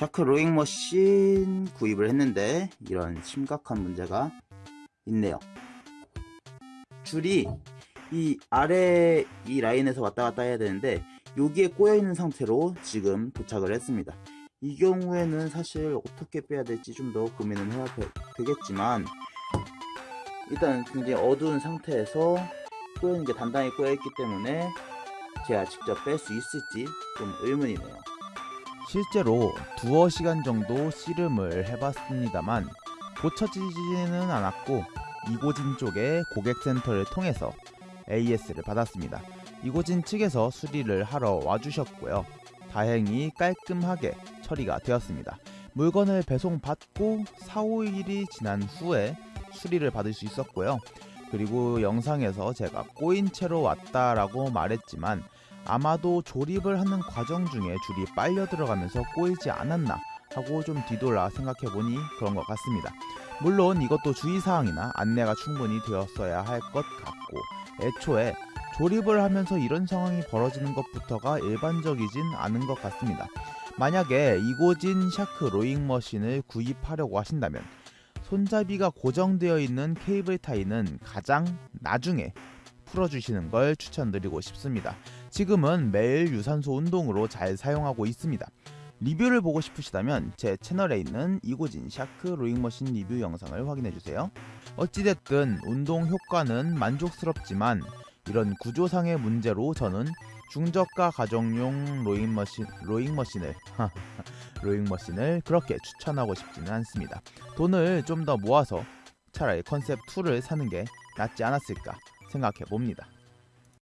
샤크 로잉 머신 구입을 했는데 이런 심각한 문제가 있네요. 줄이 이 아래 이 라인에서 왔다 갔다 해야 되는데 여기에 꼬여 있는 상태로 지금 도착을 했습니다. 이 경우에는 사실 어떻게 빼야 될지 좀 더 고민을 해야 되, 되겠지만 일단 굉장히 어두운 상태에서 꼬여있는 게 단단히 꼬여 있기 때문에 제가 직접 뺄 수 있을지 좀 의문이네요. 실제로 두어 시간 정도 씨름을 해봤습니다만 고쳐지지는 않았고 이고진 쪽의 고객센터를 통해서 AS를 받았습니다. 이고진 측에서 수리를 하러 와주셨고요. 다행히 깔끔하게 처리가 되었습니다. 물건을 배송받고 4, 5일이 지난 후에 수리를 받을 수 있었고요. 그리고 영상에서 제가 꼬인 채로 왔다라고 말했지만 아마도 조립을 하는 과정 중에 줄이 빨려 들어가면서 꼬이지 않았나 하고 좀 뒤돌아 생각해보니 그런 것 같습니다. 물론 이것도 주의사항이나 안내가 충분히 되었어야 할 것 같고 애초에 조립을 하면서 이런 상황이 벌어지는 것부터가 일반적이진 않은 것 같습니다. 만약에 이고진 샤크 로잉 머신을 구입하려고 하신다면 손잡이가 고정되어 있는 케이블 타이는 가장 나중에 풀어주시는 걸 추천드리고 싶습니다. 지금은 매일 유산소 운동으로 잘 사용하고 있습니다. 리뷰를 보고 싶으시다면 제 채널에 있는 이고진 샤크 로잉머신 리뷰 영상을 확인해주세요. 어찌됐든 운동 효과는 만족스럽지만 이런 구조상의 문제로 저는 중저가 가정용 로잉머신, 로잉머신을 로잉머신을 그렇게 추천하고 싶지는 않습니다. 돈을 좀 더 모아서 차라리 컨셉 2를 사는 게 낫지 않았을까 생각해 봅니다.